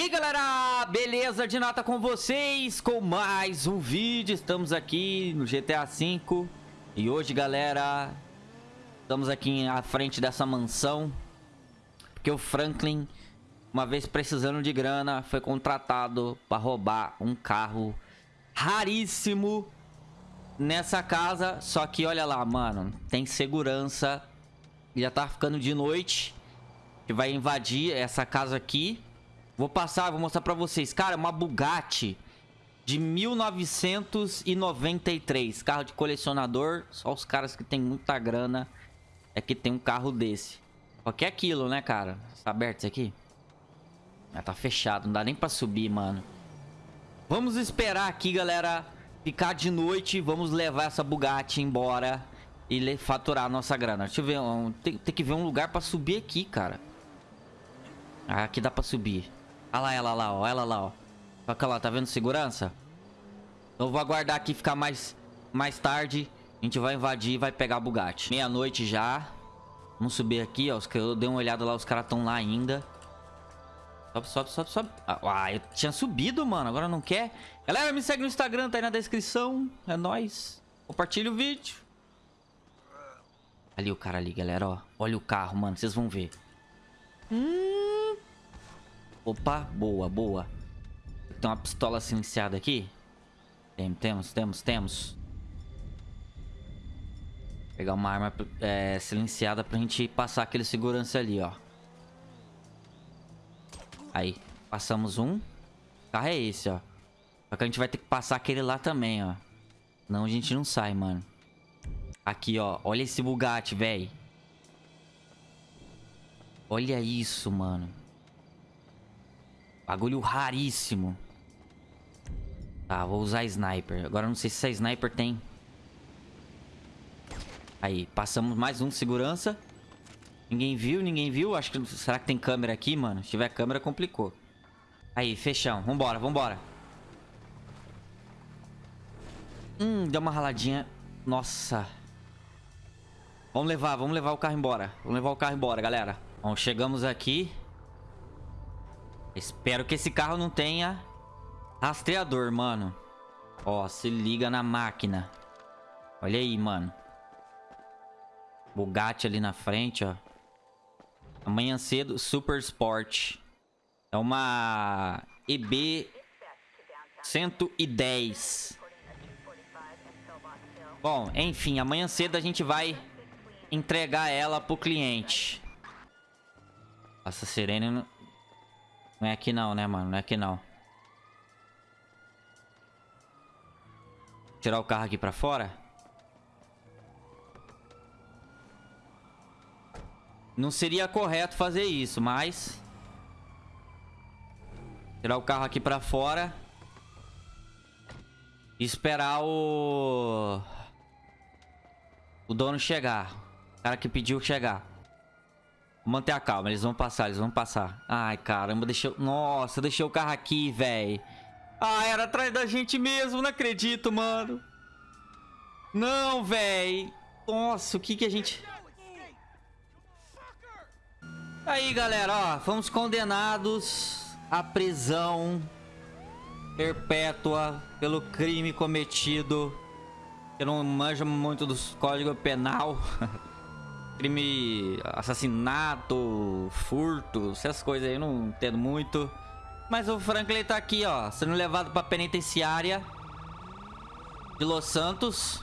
E galera, beleza de nota com vocês com mais um vídeo, estamos aqui no GTA V E hoje galera, estamos aqui à frente dessa mansão. Porque o Franklin, uma vez precisando de grana, foi contratado para roubar um carro raríssimo nessa casa. Só que olha lá mano, tem segurança, já tá ficando de noite Que vai invadir essa casa aqui Vou passar, vou mostrar pra vocês. Cara, uma Bugatti de 1993. Carro de colecionador. Só os caras que tem muita grana é que tem um carro desse. Que é aquilo, né, cara? Tá aberto isso aqui? Ah, tá fechado. Não dá nem pra subir, mano. Vamos esperar aqui, galera. Ficar de noite. Vamos levar essa Bugatti embora. E faturar a nossa grana. Deixa eu ver. Tem, tem que ver um lugar pra subir aqui, cara. Ah, aqui dá pra subir. Olha lá ela lá, ó. Ela lá, ó. Olha lá, tá vendo segurança? Eu vou aguardar aqui ficar mais, mais tarde. A gente vai invadir e vai pegar a Bugatti. Meia-noite já. Vamos subir aqui, ó. Eu dei uma olhada lá, os caras estão lá ainda. Sobe, sobe, sobe, sobe. Ah, eu tinha subido, mano. Agora não quer. Galera, me segue no Instagram, tá aí na descrição. É nóis. Compartilha o vídeo. Ali o cara ali, galera, ó. Olha o carro, mano. Vocês vão ver. Hum... Opa, boa, boa. Tem uma pistola silenciada aqui. Tem, temos, temos, temos. Pegar uma arma é, silenciada pra gente passar aquele segurança ali, ó. Aí, passamos um. O carro é esse, ó. Só que a gente vai ter que passar aquele lá também, ó. Não, a gente não sai, mano. Aqui, ó. Olha esse Bugatti, velho. Olha isso, mano. Bagulho raríssimo. Tá, vou usar sniper. Agora não sei se essa sniper tem. Aí, passamos mais um segurança. Ninguém viu, ninguém viu. Acho que... Será que tem câmera aqui, mano? Se tiver câmera, complicou. Aí, fechão. Vambora, vambora. Hum, deu uma raladinha. Nossa. Vamos levar, vamos levar o carro embora. Vamos levar o carro embora, galera. Bom, chegamos aqui. Espero que esse carro não tenha rastreador, mano. Ó, se liga na máquina. Olha aí, mano. Bugatti ali na frente, ó. Amanhã cedo, Super Sport. É uma EB 110. Bom, enfim, amanhã cedo a gente vai entregar ela pro cliente. Essa sirene não é aqui não, né, mano? Não é aqui não. Tirar o carro aqui pra fora. Não seria correto fazer isso, mas... Tirar o carro aqui pra fora. E esperar o... O dono chegar. O cara que pediu chegar. Manter a calma, eles vão passar, eles vão passar. Ai, caramba, deixou... Nossa, deixei o carro aqui, velho. Ah, era atrás da gente mesmo, não acredito, mano. Não, velho. Nossa, o que que a gente... Aí, galera, ó. Fomos condenados à prisão perpétua pelo crime cometido. Eu não manjo muito dos códigos penal. crime, assassinato, furto, essas coisas aí eu não entendo muito. Mas o Franklin tá aqui, ó, sendo levado pra penitenciária de Los Santos.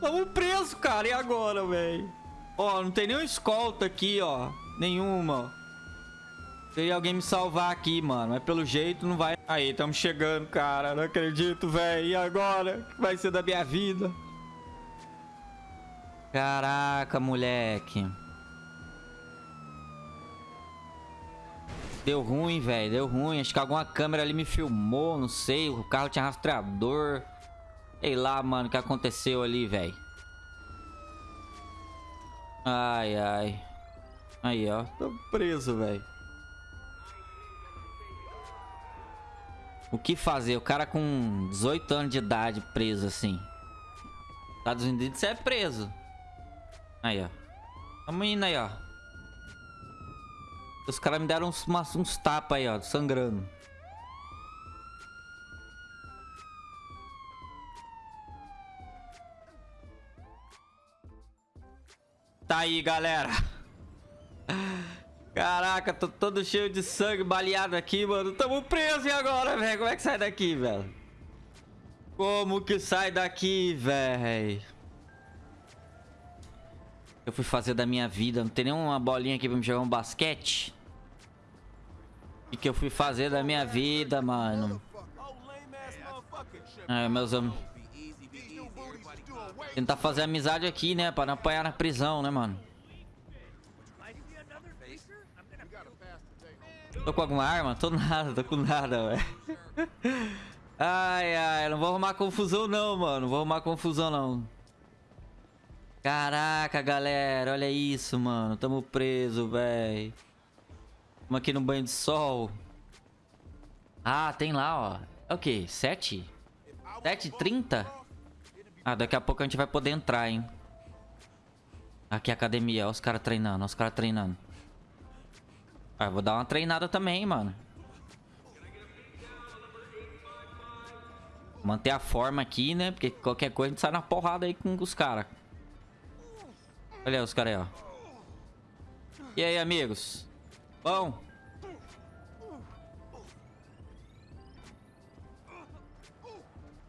Vamos preso, cara, e agora, velho? Ó, não tem nenhuma escolta aqui, ó, nenhuma. Tem alguém me salvar aqui, mano, mas pelo jeito não vai... Aí, estamos chegando, cara, não acredito, velho, e agora? O que vai ser da minha vida? Caraca, moleque. Deu ruim, velho. Deu ruim. Acho que alguma câmera ali me filmou. Não sei. O carro tinha rastreador. Sei lá, mano, o que aconteceu ali, velho. Ai, ai. Aí, ó. Tô preso, velho. O que fazer? O cara com 18 anos de idade preso assim. Estados Unidos é preso. Aí, ó. Tamo indo aí, ó. Os caras me deram uns, umas, uns tapas aí, ó, sangrando. Tá aí, galera. Caraca, tô todo cheio de sangue baleado aqui, mano. Tamo preso e agora, velho? Como é que sai daqui, velho? Como que sai daqui, velho? Eu fui fazer da minha vida. Não tem nenhuma bolinha aqui pra me jogar um basquete? O que, eu fui fazer da minha vida, mano? É, meus amigos. Tentar fazer amizade aqui, né? Pra não apanhar na prisão, né, mano? Tô com alguma arma? Tô nada, tô com nada, velho. Ai, ai, não vou arrumar confusão não, mano. Não vou arrumar confusão não. Caraca, galera, olha isso, mano. Tamo preso, velho. Tamo aqui no banho de sol. Ah, tem lá, ó. É o quê? 7? 7h30? Ah, daqui a pouco a gente vai poder entrar, hein. Aqui a academia, ó os caras treinando, ó os caras treinando. Ah, vou dar uma treinada também, mano. Manter a forma aqui, né? Porque qualquer coisa a gente sai na porrada aí com os caras. Olha os caras aí, ó. E aí, amigos? Bom?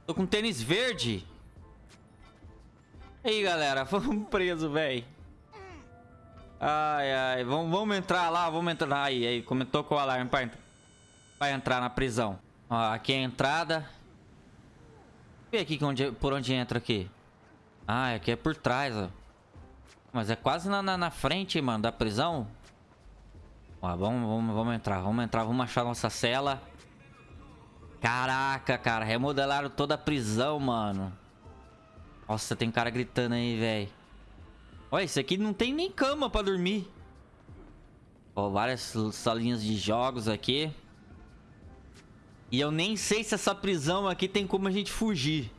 Tô com tênis verde. E aí, galera. Vamos preso, velho. Ai, ai. Vamos, vamos entrar lá. Vamos entrar. Aí, aí. Comentou com o alarme pra, pra entrar na prisão. Ó, aqui é a entrada. Vê aqui onde, por onde entra aqui. Ah, aqui é por trás, ó. Mas é quase na, na, na frente, mano, da prisão. Ó, vamos, vamos, vamos entrar, vamos entrar, vamos achar nossa cela. Caraca, cara, remodelaram toda a prisão, mano. Nossa, tem cara gritando aí, velho. Olha, isso aqui não tem nem cama pra dormir. Ó, várias salinhas de jogos aqui. E eu nem sei se essa prisão aqui tem como a gente fugir.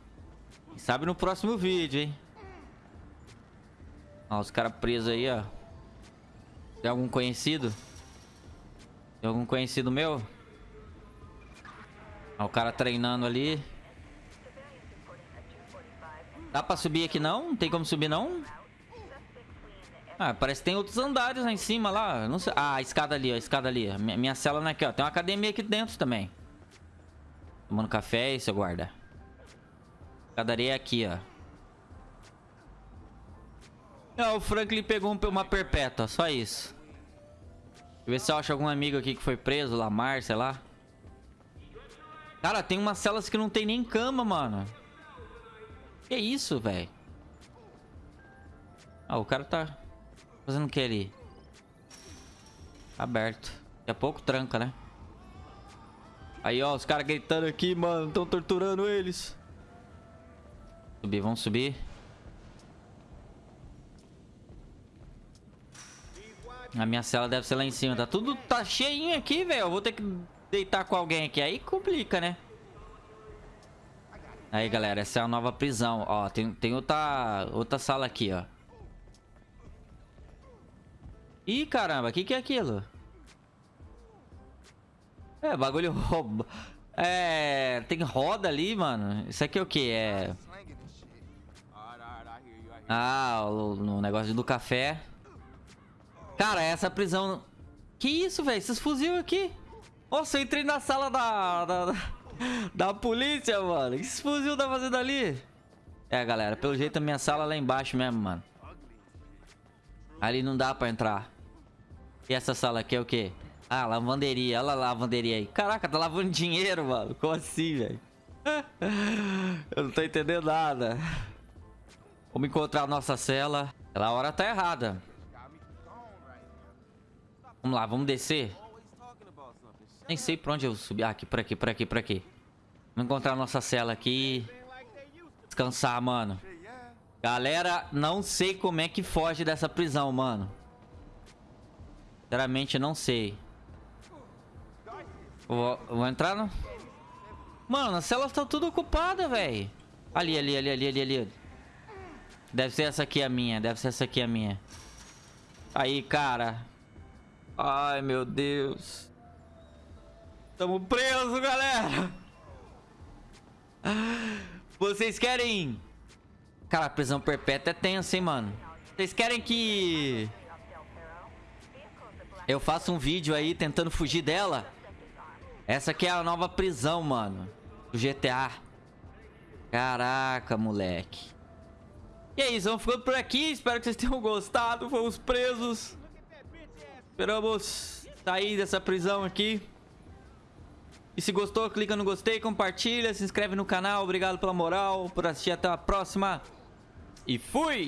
Sabe no próximo vídeo, hein? Ó, os caras presos aí, ó. Tem algum conhecido? Tem algum conhecido meu? Ó, o cara treinando ali. Dá pra subir aqui não? Não tem como subir não? Ah, parece que tem outros andares lá em cima lá. Não sei. Ah, a escada ali, ó. A escada ali. Minha, minha cela não é aqui, ó. Tem uma academia aqui dentro também. Tomando café e seu guarda. Escadaria é aqui, ó. Não, o Franklin pegou uma perpétua, só isso. Deixa eu ver se eu acho algum amigo aqui que foi preso, Lamar, sei lá. Cara, tem umas celas que não tem nem cama, mano. Que isso, velho? Ah, o cara tá fazendo o que ali? Aberto. Daqui a pouco tranca, né? Aí, ó, os caras gritando aqui, mano. Estão torturando eles. Subir, vamos subir. A minha cela deve ser lá em cima. Tá tudo tá cheinho aqui, velho. Vou ter que deitar com alguém aqui. Aí complica, né? Aí, galera. Essa é a nova prisão. Ó, tem, tem outra, outra sala aqui, ó. Ih, caramba. O que, que é aquilo? É, bagulho rouba. É, tem roda ali, mano. Isso aqui é o que? É... Ah, o, o negócio do café. Cara, essa prisão... Que isso, velho? Esses fuzil aqui. Nossa, eu entrei na sala da... Da, da polícia, mano. O que esse fuzil tá fazendo ali? É, galera. Pelo jeito a minha sala é lá embaixo mesmo, mano. Ali não dá pra entrar. E essa sala aqui é o quê? Ah, lavanderia. Olha lá a lavanderia aí. Caraca, tá lavando dinheiro, mano. Como assim, velho? Eu não tô entendendo nada. Vamos encontrar a nossa cela. Ela a hora tá errada. Vamos lá, vamos descer. Nem sei pra onde eu subi. Ah, aqui, por aqui, por aqui, por aqui. Vamos encontrar a nossa cela aqui. Descansar, mano. Galera, não sei como é que foge dessa prisão, mano. Sinceramente, não sei. Vou, vou entrar no... Mano, as celas estão tudo ocupadas, velho. Ali, ali, ali, ali, ali, ali. Deve ser essa aqui a minha. Deve ser essa aqui a minha. Aí, cara. Ai, meu Deus. Tamo preso, galera. Vocês querem... Cara, prisão perpétua é tenso, hein, mano. Vocês querem que... Eu faça um vídeo aí tentando fugir dela? Essa aqui é a nova prisão, mano. Do GTA. Caraca, moleque. E é isso, vamos ficando por aqui. Espero que vocês tenham gostado. Fomos presos. Esperamos sair dessa prisão aqui. E se gostou, clica no gostei, compartilha, se inscreve no canal. Obrigado pela moral, por assistir. Até a próxima. E fui!